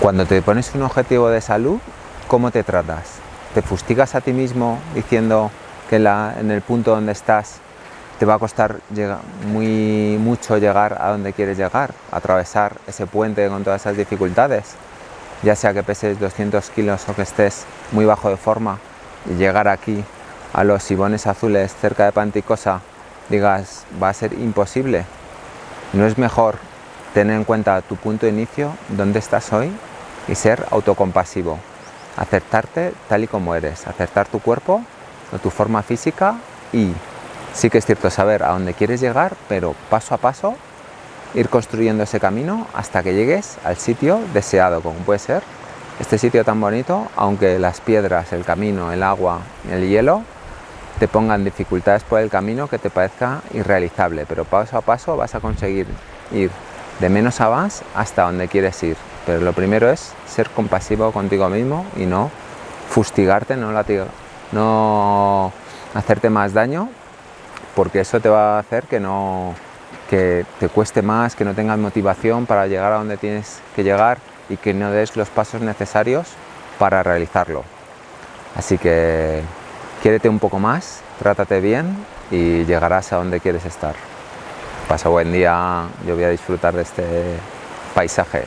Cuando te pones un objetivo de salud, ¿cómo te tratas? ¿Te fustigas a ti mismo diciendo que en el punto donde estás te va a costar muy mucho llegar a donde quieres llegar, atravesar ese puente con todas esas dificultades? Ya sea que peses 200 kilos o que estés muy bajo de forma y llegar aquí a los sibones azules cerca de Panticosa digas va a ser imposible. ¿No es mejor tener en cuenta tu punto de inicio, dónde estás hoy y ser autocompasivo. Aceptarte tal y como eres, aceptar tu cuerpo tu forma física y sí que es cierto saber a dónde quieres llegar, pero paso a paso ir construyendo ese camino hasta que llegues al sitio deseado, como puede ser este sitio tan bonito, aunque las piedras, el camino, el agua, el hielo te pongan dificultades por el camino que te parezca irrealizable, pero paso a paso vas a conseguir ir de menos a más hasta donde quieres ir. Pero lo primero es ser compasivo contigo mismo y no fustigarte, no, no hacerte más daño, porque eso te va a hacer que, no, que te cueste más, que no tengas motivación para llegar a donde tienes que llegar y que no des los pasos necesarios para realizarlo. Así que quiérete un poco más, trátate bien y llegarás a donde quieres estar. Pasa buen día, yo voy a disfrutar de este paisaje.